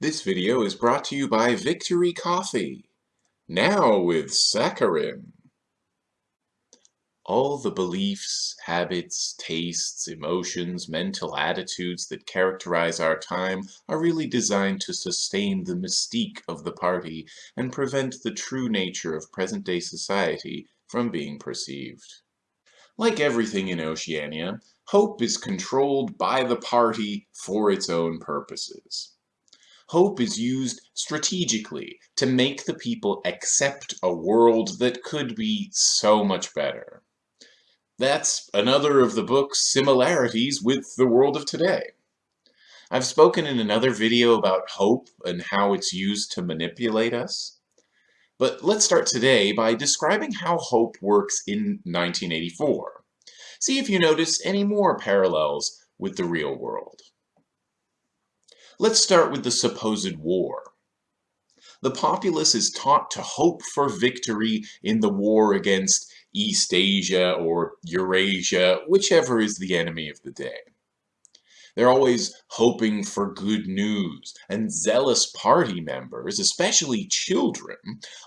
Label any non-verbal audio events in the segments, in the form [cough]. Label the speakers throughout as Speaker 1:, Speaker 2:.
Speaker 1: This video is brought to you by Victory Coffee, now with saccharin. All the beliefs, habits, tastes, emotions, mental attitudes that characterize our time are really designed to sustain the mystique of the party and prevent the true nature of present-day society from being perceived. Like everything in Oceania, hope is controlled by the party for its own purposes. Hope is used strategically to make the people accept a world that could be so much better. That's another of the book's similarities with the world of today. I've spoken in another video about hope and how it's used to manipulate us. But let's start today by describing how hope works in 1984. See if you notice any more parallels with the real world. Let's start with the supposed war. The populace is taught to hope for victory in the war against Eastasia or Eurasia, whichever is the enemy of the day. They're always hoping for good news, and zealous party members, especially children,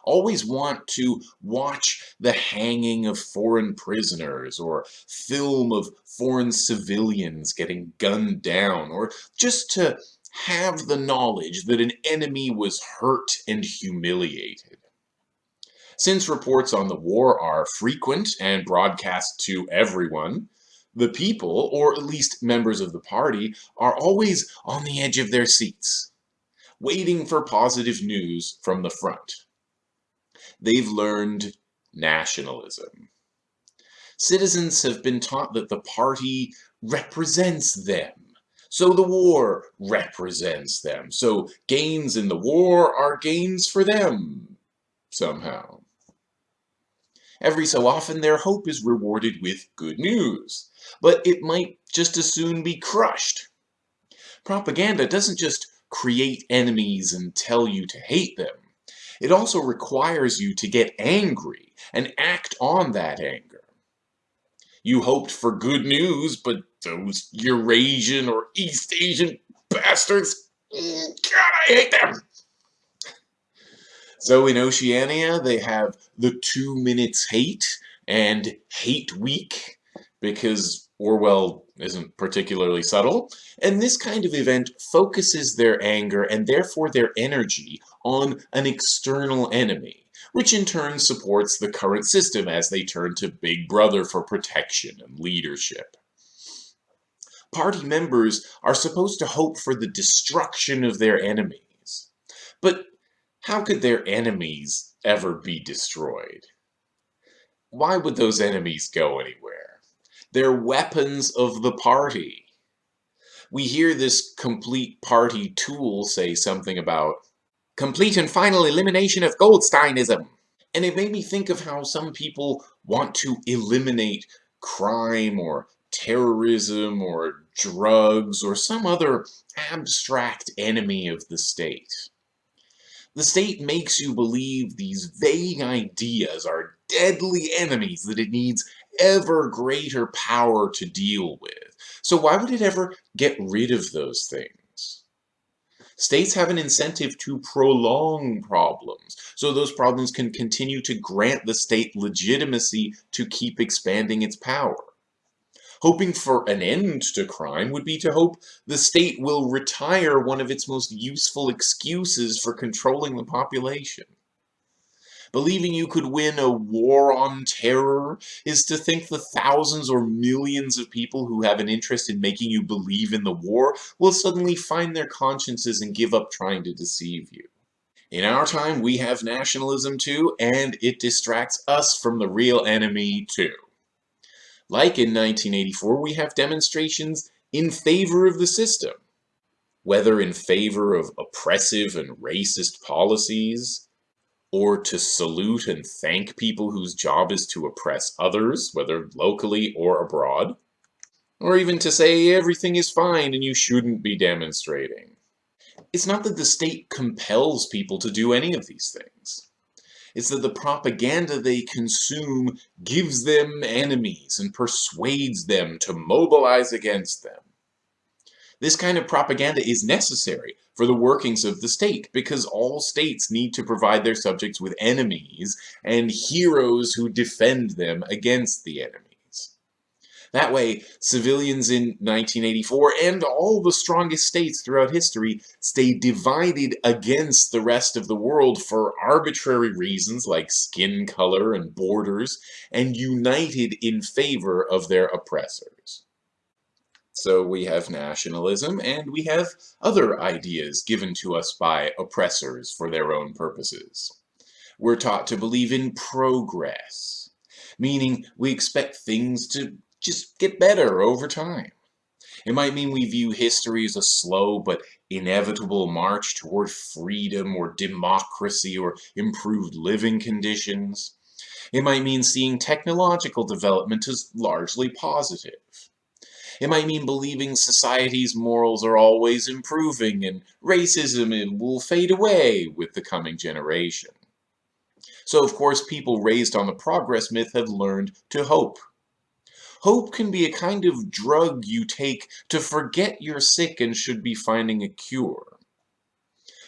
Speaker 1: always want to watch the hanging of foreign prisoners, or film of foreign civilians getting gunned down, or just to have the knowledge that an enemy was hurt and humiliated. Since reports on the war are frequent and broadcast to everyone, the people, or at least members of the party, are always on the edge of their seats, waiting for positive news from the front. They've learned nationalism. Citizens have been taught that the party represents them. So the war represents them. So gains in the war are gains for them, somehow. Every so often, their hope is rewarded with good news, but it might just as soon be crushed. Propaganda doesn't just create enemies and tell you to hate them. It also requires you to get angry and act on that anger. You hoped for good news, but those Eurasian or Eastasian bastards, mm, God, I hate them! So in Oceania, they have the two minutes hate and hate week because Orwell isn't particularly subtle. And this kind of event focuses their anger and therefore their energy on an external enemy, which in turn supports the current system as they turn to Big Brother for protection and leadership. Party members are supposed to hope for the destruction of their enemies. But how could their enemies ever be destroyed? Why would those enemies go anywhere? They're weapons of the party. We hear this complete party tool say something about complete and final elimination of Goldsteinism. And it made me think of how some people want to eliminate crime or terrorism or drugs or some other abstract enemy of the state. The state makes you believe these vague ideas are deadly enemies that it needs ever greater power to deal with. So why would it ever get rid of those things? States have an incentive to prolong problems, so those problems can continue to grant the state legitimacy to keep expanding its power. Hoping for an end to crime would be to hope the state will retire one of its most useful excuses for controlling the population. Believing you could win a war on terror is to think the thousands or millions of people who have an interest in making you believe in the war will suddenly find their consciences and give up trying to deceive you. In our time, we have nationalism too, and it distracts us from the real enemy too. Like in 1984, we have demonstrations in favor of the system, whether in favor of oppressive and racist policies, or to salute and thank people whose job is to oppress others, whether locally or abroad, or even to say everything is fine and you shouldn't be demonstrating. It's not that the state compels people to do any of these things. It's that the propaganda they consume gives them enemies and persuades them to mobilize against them. This kind of propaganda is necessary for the workings of the state because all states need to provide their subjects with enemies and heroes who defend them against the enemies. That way, civilians in 1984 and all the strongest states throughout history stay divided against the rest of the world for arbitrary reasons like skin color and borders, and united in favor of their oppressors. So we have nationalism, and we have other ideas given to us by oppressors for their own purposes. We're taught to believe in progress, meaning we expect things to just get better over time. It might mean we view history as a slow but inevitable march toward freedom or democracy or improved living conditions. It might mean seeing technological development as largely positive. It might mean believing society's morals are always improving and racism will fade away with the coming generation. So of course people raised on the progress myth have learned to hope. Hope can be a kind of drug you take to forget you're sick and should be finding a cure.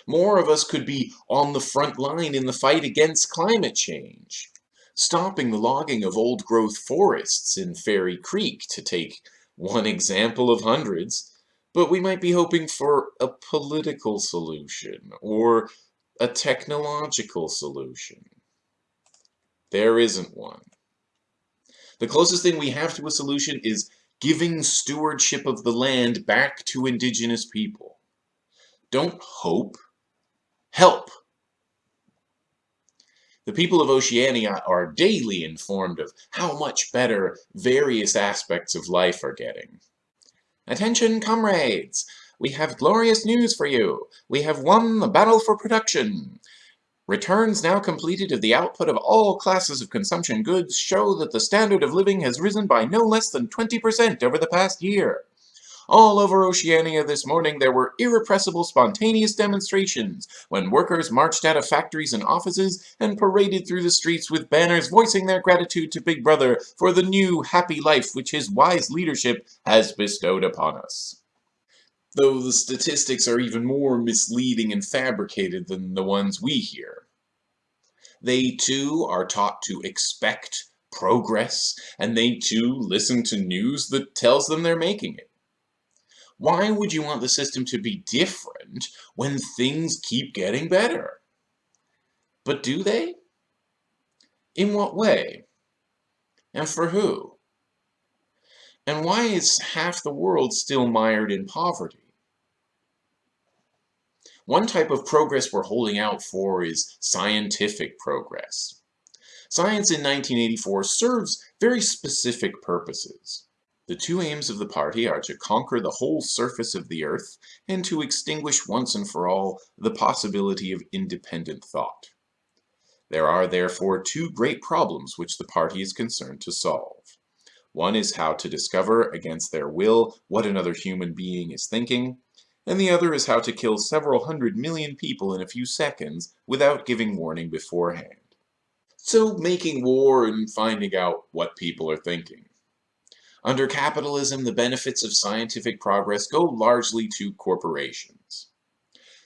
Speaker 1: More of us could be on the front line in the fight against climate change, stopping the logging of old-growth forests in Fairy Creek to take one example of hundreds, but we might be hoping for a political solution or a technological solution. There isn't one. The closest thing we have to a solution is giving stewardship of the land back to indigenous people. Don't hope, help. The people of Oceania are daily informed of how much better various aspects of life are getting. Attention, comrades! We have glorious news for you! We have won the battle for production! Returns now completed of the output of all classes of consumption goods show that the standard of living has risen by no less than 20% over the past year. All over Oceania this morning there were irrepressible spontaneous demonstrations when workers marched out of factories and offices and paraded through the streets with banners voicing their gratitude to Big Brother for the new happy life which his wise leadership has bestowed upon us. Though the statistics are even more misleading and fabricated than the ones we hear. They too are taught to expect progress, and they too listen to news that tells them they're making it. Why would you want the system to be different when things keep getting better? But do they? In what way? And for who? And why is half the world still mired in poverty? One type of progress we're holding out for is scientific progress. Science in 1984 serves very specific purposes. The two aims of the party are to conquer the whole surface of the earth and to extinguish once and for all the possibility of independent thought. There are therefore two great problems which the party is concerned to solve. One is how to discover against their will what another human being is thinking, and the other is how to kill several hundred million people in a few seconds without giving warning beforehand. So making war and finding out what people are thinking. Under capitalism, the benefits of scientific progress go largely to corporations.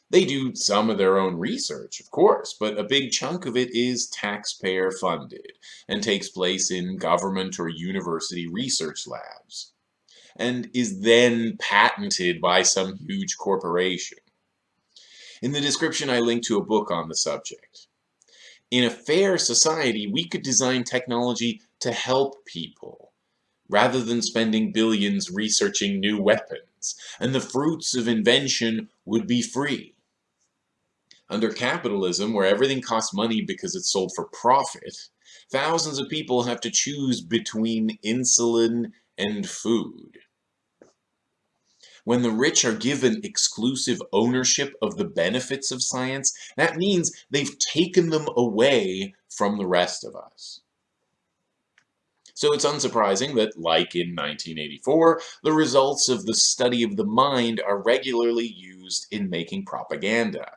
Speaker 1: They do some of their own research, of course, but a big chunk of it is taxpayer funded and takes place in government or university research labs and is then patented by some huge corporation. In the description I link to a book on the subject. In a fair society, we could design technology to help people, rather than spending billions researching new weapons, and the fruits of invention would be free. Under capitalism, where everything costs money because it's sold for profit, thousands of people have to choose between insulin and food. When the rich are given exclusive ownership of the benefits of science, that means they've taken them away from the rest of us. So it's unsurprising that, like in 1984, the results of the study of the mind are regularly used in making propaganda.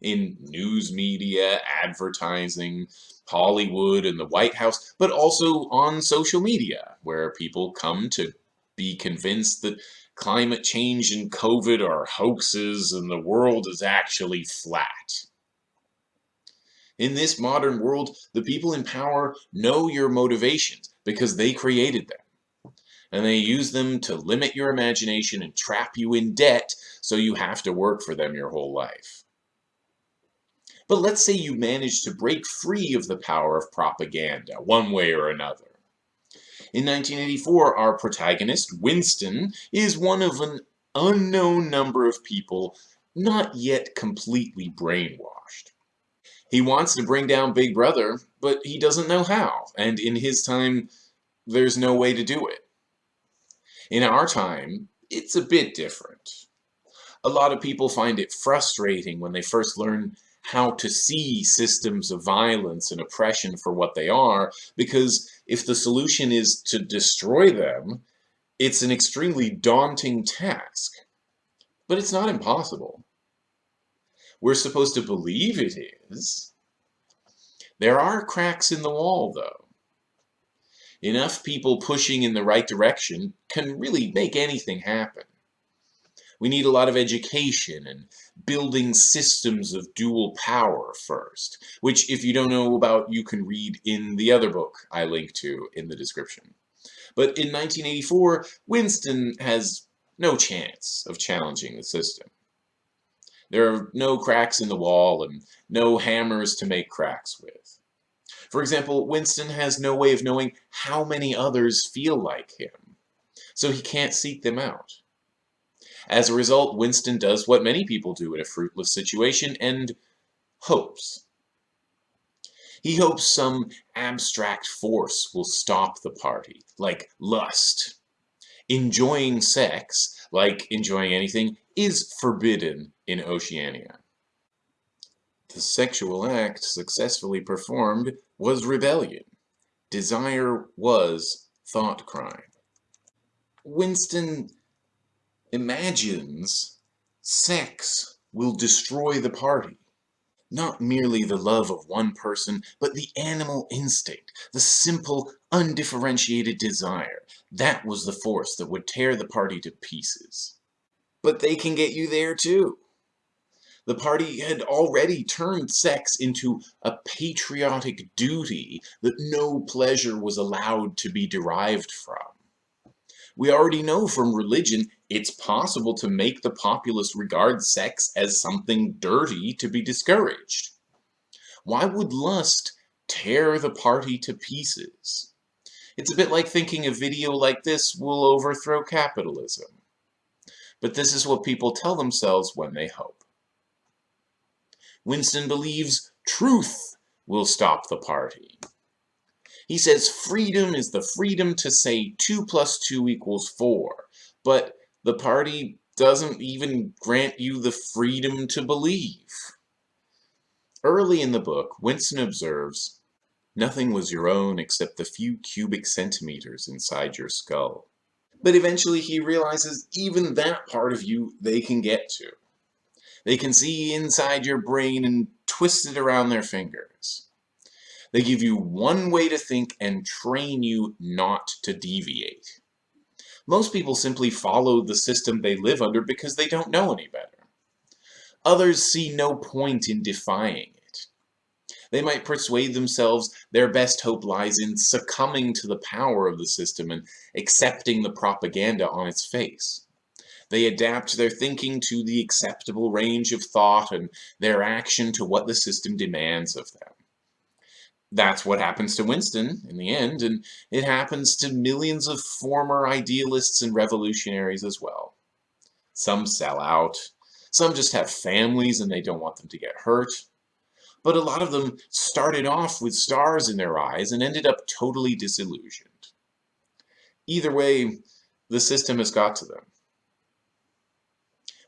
Speaker 1: In news media, advertising, Hollywood, and the White House, but also on social media, where people come to be convinced that climate change and COVID are hoaxes and the world is actually flat. In this modern world, the people in power know your motivations because they created them. And they use them to limit your imagination and trap you in debt so you have to work for them your whole life. But let's say you manage to break free of the power of propaganda, one way or another. In 1984, our protagonist, Winston, is one of an unknown number of people not yet completely brainwashed. He wants to bring down Big Brother, but he doesn't know how, and in his time, there's no way to do it. In our time, it's a bit different. A lot of people find it frustrating when they first learn how to see systems of violence and oppression for what they are, because if the solution is to destroy them, it's an extremely daunting task. But it's not impossible. We're supposed to believe it is. There are cracks in the wall, though. Enough people pushing in the right direction can really make anything happen. We need a lot of education and building systems of dual power first, which if you don't know about, you can read in the other book I link to in the description. But in 1984, Winston has no chance of challenging the system. There are no cracks in the wall and no hammers to make cracks with. For example, Winston has no way of knowing how many others feel like him, so he can't seek them out. As a result, Winston does what many people do in a fruitless situation and hopes. He hopes some abstract force will stop the party, like lust. Enjoying sex, like enjoying anything, is forbidden in Oceania. The sexual act successfully performed was rebellion. Desire was thought crime. Winston imagines sex will destroy the party. Not merely the love of one person, but the animal instinct, the simple, undifferentiated desire. That was the force that would tear the party to pieces. But they can get you there too. The party had already turned sex into a patriotic duty that no pleasure was allowed to be derived from. We already know from religion it's possible to make the populace regard sex as something dirty to be discouraged. Why would lust tear the party to pieces? It's a bit like thinking a video like this will overthrow capitalism. But this is what people tell themselves when they hope. Winston believes truth will stop the party. He says freedom is the freedom to say 2 plus 2 equals 4, but the party doesn't even grant you the freedom to believe. Early in the book, Winston observes, Nothing was your own except the few cubic centimeters inside your skull. But eventually he realizes even that part of you they can get to. They can see inside your brain and twist it around their fingers. They give you one way to think and train you not to deviate. Most people simply follow the system they live under because they don't know any better. Others see no point in defying. They might persuade themselves their best hope lies in succumbing to the power of the system and accepting the propaganda on its face. They adapt their thinking to the acceptable range of thought and their action to what the system demands of them that's what happens to Winston in the end, and it happens to millions of former idealists and revolutionaries as well. Some sell out, some just have families and they don't want them to get hurt, but a lot of them started off with stars in their eyes and ended up totally disillusioned. Either way, the system has got to them.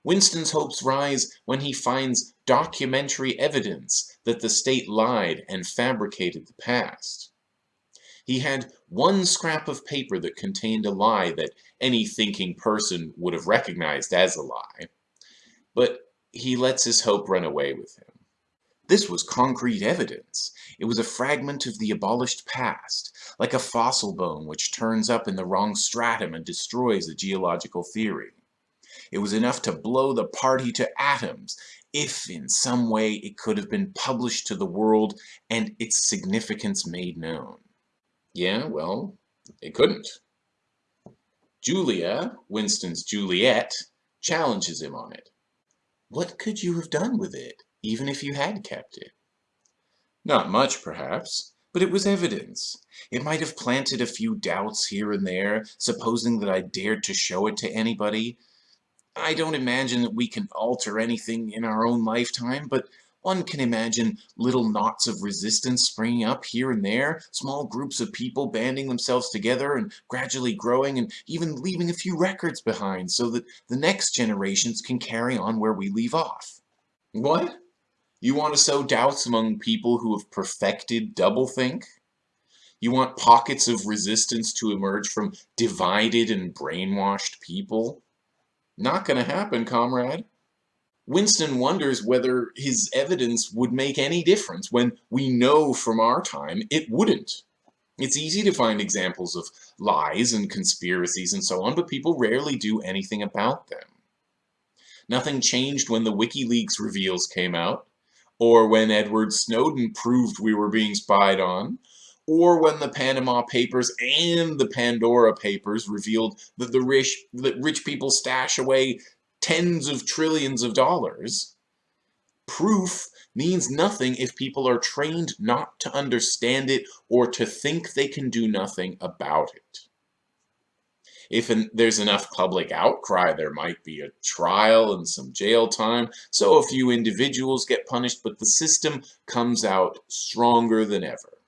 Speaker 1: Winston's hopes rise when he finds documentary evidence that the state lied and fabricated the past. He had one scrap of paper that contained a lie that any thinking person would have recognized as a lie, but he lets his hope run away with him. This was concrete evidence. It was a fragment of the abolished past, like a fossil bone which turns up in the wrong stratum and destroys a geological theory. It was enough to blow the party to atoms, if in some way it could have been published to the world and its significance made known. Yeah, well, it couldn't. Julia, Winston's Juliet, challenges him on it. What could you have done with it, even if you had kept it? Not much, perhaps, but it was evidence. It might have planted a few doubts here and there, supposing that I dared to show it to anybody, I don't imagine that we can alter anything in our own lifetime, but one can imagine little knots of resistance springing up here and there, small groups of people banding themselves together and gradually growing and even leaving a few records behind so that the next generations can carry on where we leave off. What? You want to sow doubts among people who have perfected doublethink? You want pockets of resistance to emerge from divided and brainwashed people? Not gonna happen, comrade. Winston wonders whether his evidence would make any difference when we know from our time it wouldn't. It's easy to find examples of lies and conspiracies and so on, but people rarely do anything about them. Nothing changed when the WikiLeaks reveals came out, or when Edward Snowden proved we were being spied on, or when the Panama Papers and the Pandora Papers revealed that the rich, that rich people stash away tens of trillions of dollars, proof means nothing if people are trained not to understand it or to think they can do nothing about it. If an, there's enough public outcry, there might be a trial and some jail time, so a few individuals get punished, but the system comes out stronger than ever.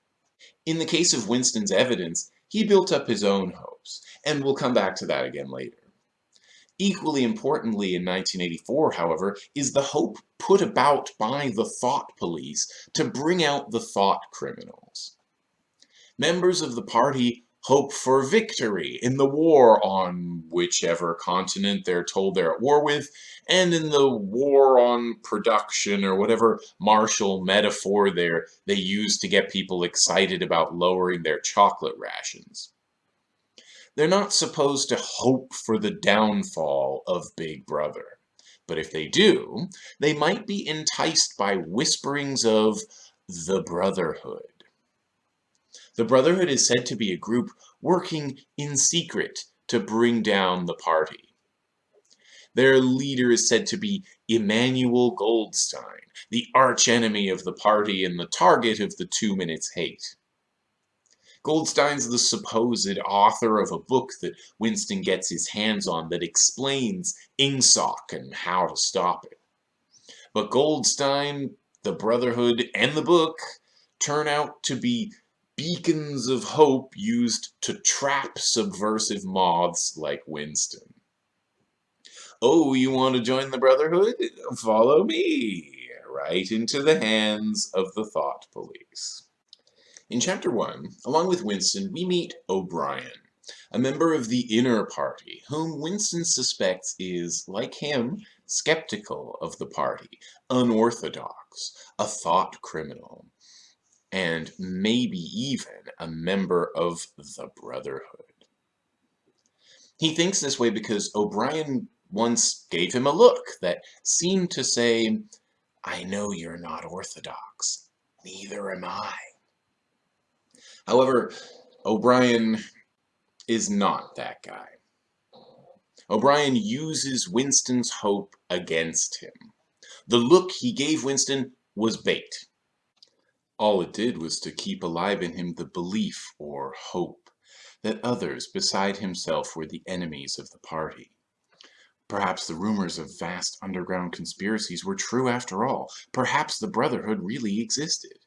Speaker 1: In the case of Winston's evidence, he built up his own hopes, and we'll come back to that again later. Equally importantly in 1984, however, is the hope put about by the thought police to bring out the thought criminals. Members of the party hope for victory in the war on whichever continent they're told they're at war with, and in the war on production or whatever martial metaphor there they use to get people excited about lowering their chocolate rations. They're not supposed to hope for the downfall of Big Brother. But if they do, they might be enticed by whisperings of the Brotherhood the Brotherhood is said to be a group working in secret to bring down the party. Their leader is said to be Emmanuel Goldstein, the archenemy of the party and the target of the Two Minutes Hate. Goldstein's the supposed author of a book that Winston gets his hands on that explains INGSOC and how to stop it. But Goldstein, the Brotherhood, and the book turn out to be beacons of hope used to trap subversive moths like Winston. Oh, you want to join the Brotherhood? Follow me right into the hands of the Thought Police. In Chapter 1, along with Winston, we meet O'Brien, a member of the Inner Party, whom Winston suspects is, like him, skeptical of the party, unorthodox, a thought criminal, and maybe even a member of the Brotherhood. He thinks this way because O'Brien once gave him a look that seemed to say, I know you're not orthodox, neither am I. However, O'Brien is not that guy. O'Brien uses Winston's hope against him. The look he gave Winston was bait. All it did was to keep alive in him the belief, or hope, that others beside himself were the enemies of the party. Perhaps the rumors of vast underground conspiracies were true after all. Perhaps the Brotherhood really existed.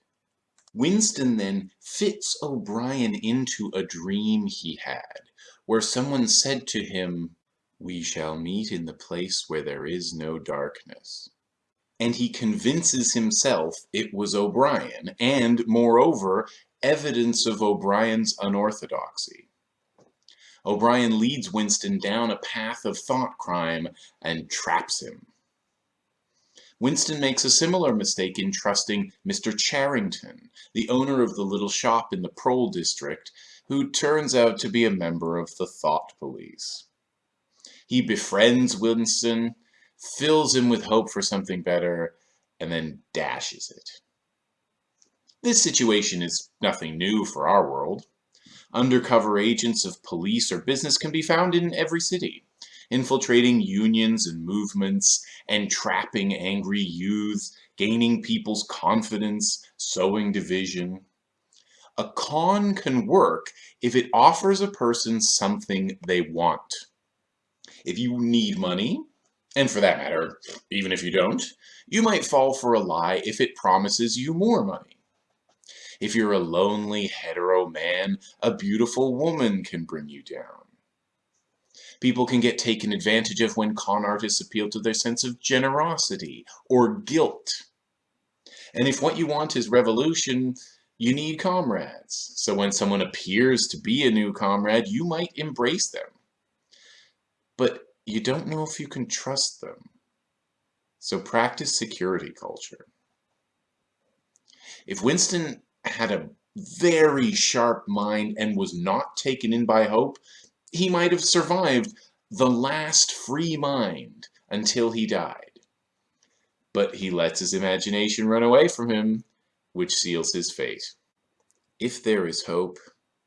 Speaker 1: Winston then fits O'Brien into a dream he had, where someone said to him, We shall meet in the place where there is no darkness and he convinces himself it was O'Brien, and, moreover, evidence of O'Brien's unorthodoxy. O'Brien leads Winston down a path of thought crime and traps him. Winston makes a similar mistake in trusting Mr. Charrington, the owner of the little shop in the Prole district, who turns out to be a member of the Thought Police. He befriends Winston, fills him with hope for something better, and then dashes it. This situation is nothing new for our world. Undercover agents of police or business can be found in every city, infiltrating unions and movements, entrapping angry youths, gaining people's confidence, sowing division. A con can work if it offers a person something they want. If you need money, and for that matter, even if you don't, you might fall for a lie if it promises you more money. If you're a lonely hetero man, a beautiful woman can bring you down. People can get taken advantage of when con artists appeal to their sense of generosity or guilt. And if what you want is revolution, you need comrades. So when someone appears to be a new comrade, you might embrace them. But you don't know if you can trust them. So practice security culture. If Winston had a very sharp mind and was not taken in by hope, he might have survived the last free mind until he died. But he lets his imagination run away from him, which seals his fate. If there is hope,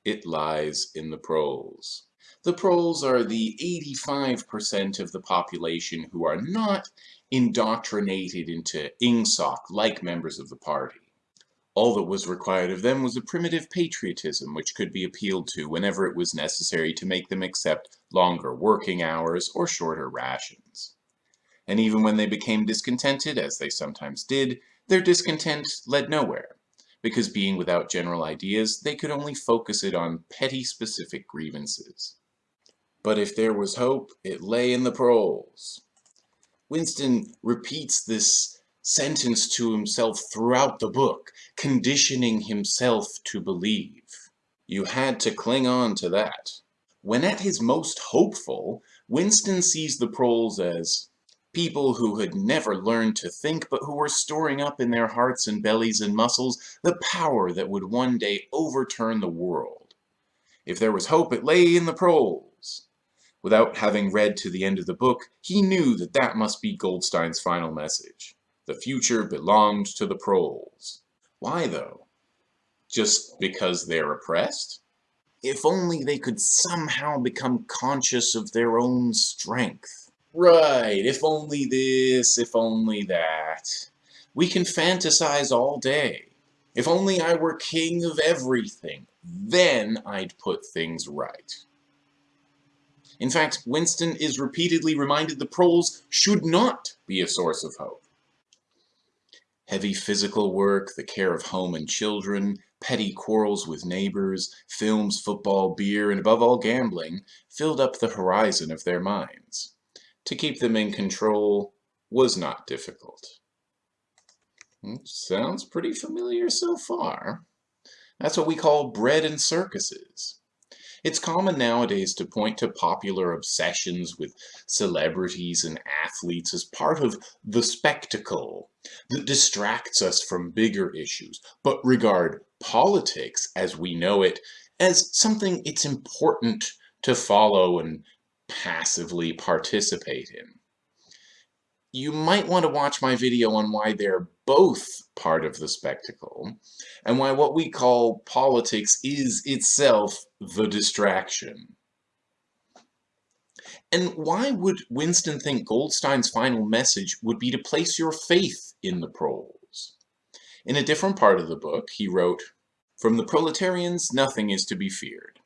Speaker 1: it lies in the proles. The proles are the 85% of the population who are not indoctrinated into Ingsoc like members of the party. All that was required of them was a primitive patriotism which could be appealed to whenever it was necessary to make them accept longer working hours or shorter rations. And even when they became discontented, as they sometimes did, their discontent led nowhere, because being without general ideas, they could only focus it on petty specific grievances. But if there was hope, it lay in the proles. Winston repeats this sentence to himself throughout the book, conditioning himself to believe. You had to cling on to that. When at his most hopeful, Winston sees the proles as people who had never learned to think but who were storing up in their hearts and bellies and muscles the power that would one day overturn the world. If there was hope, it lay in the proles. Without having read to the end of the book, he knew that that must be Goldstein's final message. The future belonged to the proles. Why, though? Just because they're oppressed? If only they could somehow become conscious of their own strength. Right, if only this, if only that. We can fantasize all day. If only I were king of everything, then I'd put things right. In fact, Winston is repeatedly reminded the proles should not be a source of hope. Heavy physical work, the care of home and children, petty quarrels with neighbors, films, football, beer, and above all gambling, filled up the horizon of their minds. To keep them in control was not difficult. Hmm, sounds pretty familiar so far. That's what we call bread and circuses. It's common nowadays to point to popular obsessions with celebrities and athletes as part of the spectacle that distracts us from bigger issues, but regard politics as we know it as something it's important to follow and passively participate in you might want to watch my video on why they're both part of the spectacle, and why what we call politics is itself the distraction. And why would Winston think Goldstein's final message would be to place your faith in the proles? In a different part of the book, he wrote, From the proletarians, nothing is to be feared.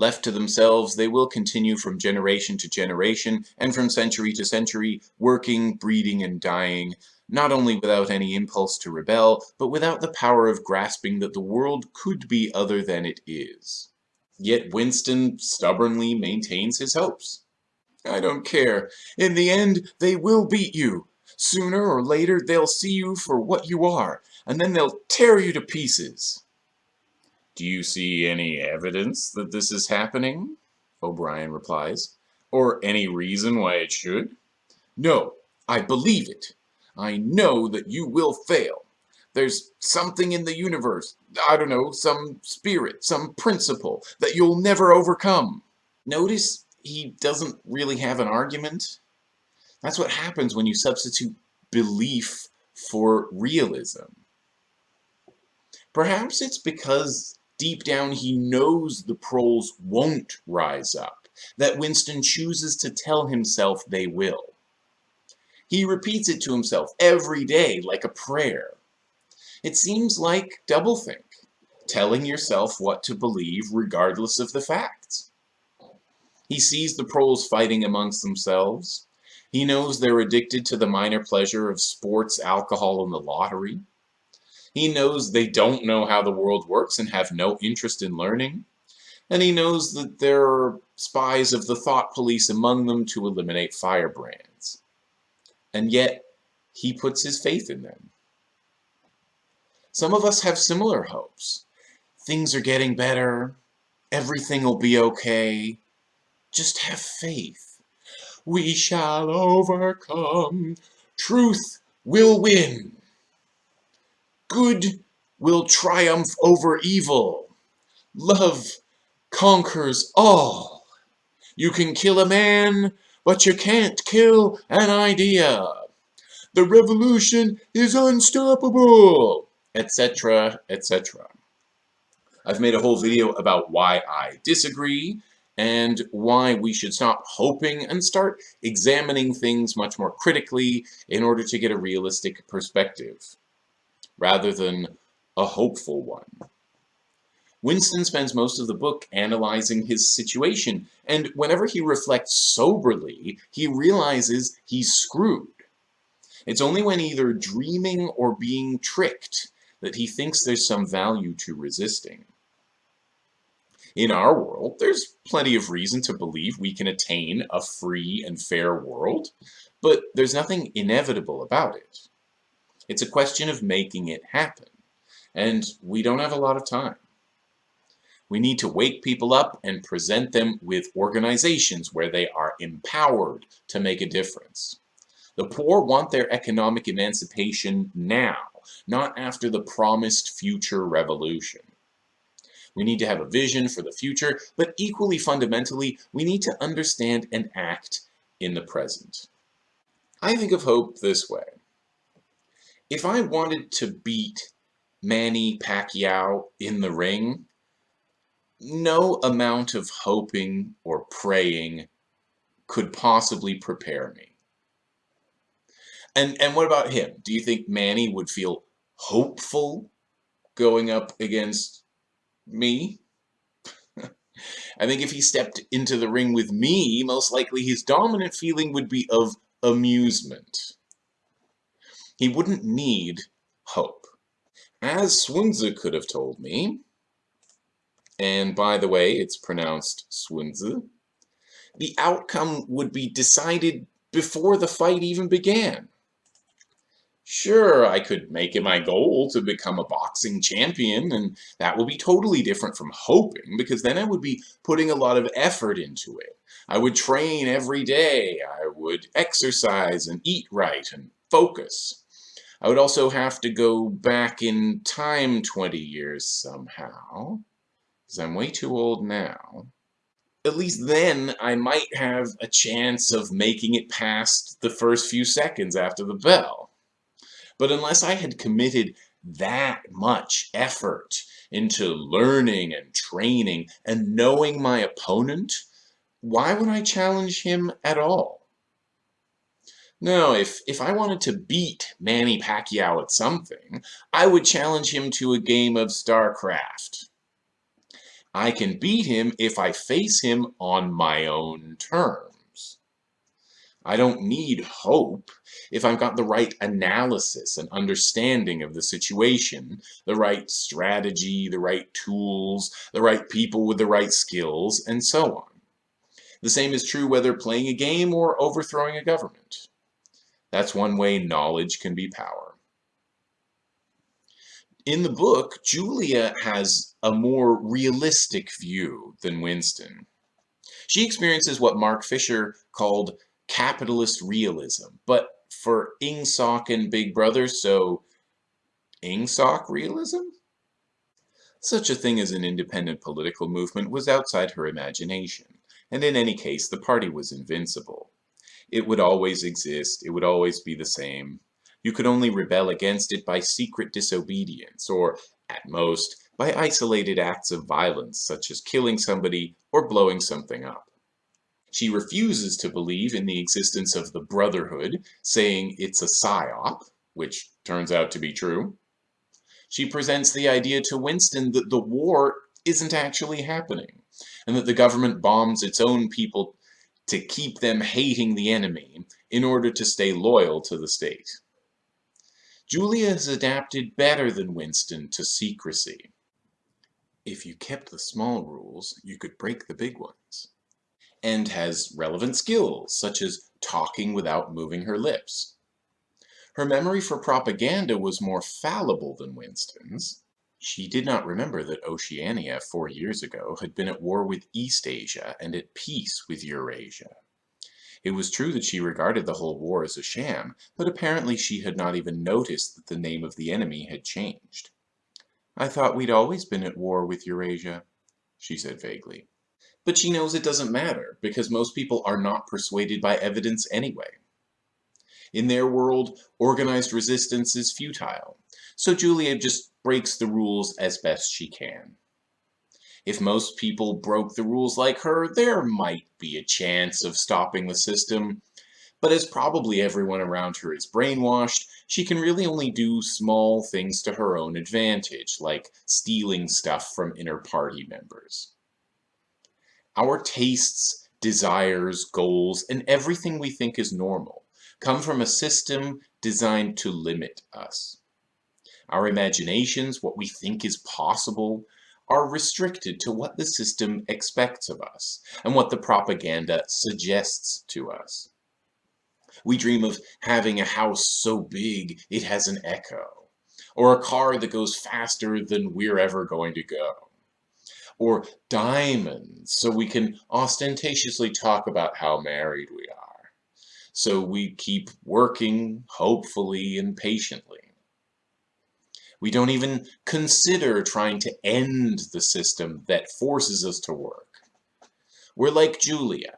Speaker 1: Left to themselves, they will continue from generation to generation, and from century to century, working, breeding, and dying, not only without any impulse to rebel, but without the power of grasping that the world could be other than it is. Yet Winston stubbornly maintains his hopes. I don't care. In the end, they will beat you. Sooner or later, they'll see you for what you are, and then they'll tear you to pieces. Do you see any evidence that this is happening? O'Brien replies. Or any reason why it should? No, I believe it. I know that you will fail. There's something in the universe, I don't know, some spirit, some principle that you'll never overcome. Notice he doesn't really have an argument. That's what happens when you substitute belief for realism. Perhaps it's because deep down he knows the proles won't rise up, that Winston chooses to tell himself they will. He repeats it to himself every day like a prayer. It seems like doublethink, telling yourself what to believe regardless of the facts. He sees the proles fighting amongst themselves. He knows they're addicted to the minor pleasure of sports, alcohol, and the lottery. He knows they don't know how the world works and have no interest in learning. And he knows that there are spies of the thought police among them to eliminate firebrands. And yet, he puts his faith in them. Some of us have similar hopes. Things are getting better. Everything will be okay. Just have faith. We shall overcome. Truth will win. Good will triumph over evil. Love conquers all. You can kill a man, but you can't kill an idea. The revolution is unstoppable, etc., etc. I've made a whole video about why I disagree and why we should stop hoping and start examining things much more critically in order to get a realistic perspective, rather than a hopeful one. Winston spends most of the book analyzing his situation, and whenever he reflects soberly, he realizes he's screwed. It's only when either dreaming or being tricked that he thinks there's some value to resisting. In our world, there's plenty of reason to believe we can attain a free and fair world, but there's nothing inevitable about it. It's a question of making it happen, and we don't have a lot of time. We need to wake people up and present them with organizations where they are empowered to make a difference. The poor want their economic emancipation now, not after the promised future revolution. We need to have a vision for the future, but equally fundamentally, we need to understand and act in the present. I think of hope this way. If I wanted to beat Manny Pacquiao in the ring, no amount of hoping or praying could possibly prepare me. And and what about him? Do you think Manny would feel hopeful going up against me? [laughs] I think if he stepped into the ring with me, most likely his dominant feeling would be of amusement. He wouldn't need hope. As Sun Tzu could have told me, and by the way, it's pronounced Swinze, the outcome would be decided before the fight even began. Sure, I could make it my goal to become a boxing champion, and that would be totally different from hoping, because then I would be putting a lot of effort into it. I would train every day, I would exercise and eat right and focus. I would also have to go back in time 20 years somehow because I'm way too old now, at least then I might have a chance of making it past the first few seconds after the bell. But unless I had committed that much effort into learning and training and knowing my opponent, why would I challenge him at all? No, if, if I wanted to beat Manny Pacquiao at something, I would challenge him to a game of StarCraft. I can beat him if I face him on my own terms. I don't need hope if I've got the right analysis and understanding of the situation, the right strategy, the right tools, the right people with the right skills, and so on. The same is true whether playing a game or overthrowing a government. That's one way knowledge can be power. In the book, Julia has a more realistic view than Winston. She experiences what Mark Fisher called capitalist realism, but for Ingsoc and Big Brother, so Ingsoc realism? Such a thing as an independent political movement was outside her imagination. And in any case, the party was invincible. It would always exist, it would always be the same. You could only rebel against it by secret disobedience, or, at most, by isolated acts of violence, such as killing somebody or blowing something up. She refuses to believe in the existence of the Brotherhood, saying it's a psyop, which turns out to be true. She presents the idea to Winston that the war isn't actually happening, and that the government bombs its own people to keep them hating the enemy in order to stay loyal to the state. Julia has adapted better than Winston to secrecy. If you kept the small rules, you could break the big ones. And has relevant skills, such as talking without moving her lips. Her memory for propaganda was more fallible than Winston's. She did not remember that Oceania four years ago had been at war with Eastasia and at peace with Eurasia. It was true that she regarded the whole war as a sham, but apparently she had not even noticed that the name of the enemy had changed. I thought we'd always been at war with Eurasia, she said vaguely. But she knows it doesn't matter, because most people are not persuaded by evidence anyway. In their world, organized resistance is futile, so Julia just breaks the rules as best she can. If most people broke the rules like her, there might be a chance of stopping the system, but as probably everyone around her is brainwashed, she can really only do small things to her own advantage, like stealing stuff from inner party members. Our tastes, desires, goals, and everything we think is normal come from a system designed to limit us. Our imaginations, what we think is possible, are restricted to what the system expects of us and what the propaganda suggests to us. We dream of having a house so big it has an echo, or a car that goes faster than we're ever going to go, or diamonds so we can ostentatiously talk about how married we are. So we keep working, hopefully and patiently. We don't even consider trying to end the system that forces us to work. We're like Julia,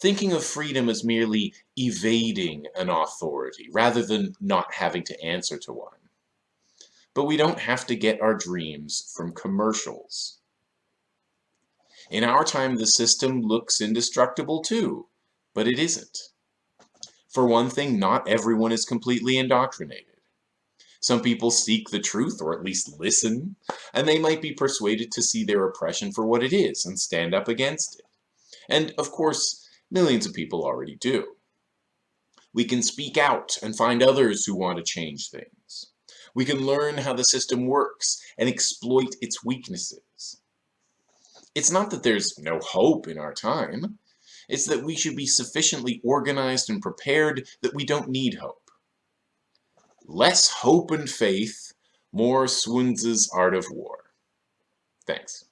Speaker 1: thinking of freedom as merely evading an authority rather than not having to answer to one. But we don't have to get our dreams from commercials. In our time, the system looks indestructible too, but it isn't. For one thing, not everyone is completely indoctrinated. Some people seek the truth, or at least listen, and they might be persuaded to see their oppression for what it is and stand up against it. And, of course, millions of people already do. We can speak out and find others who want to change things. We can learn how the system works and exploit its weaknesses. It's not that there's no hope in our time. It's that we should be sufficiently organized and prepared that we don't need hope. Less hope and faith, more Sun Tzu's Art of War. Thanks.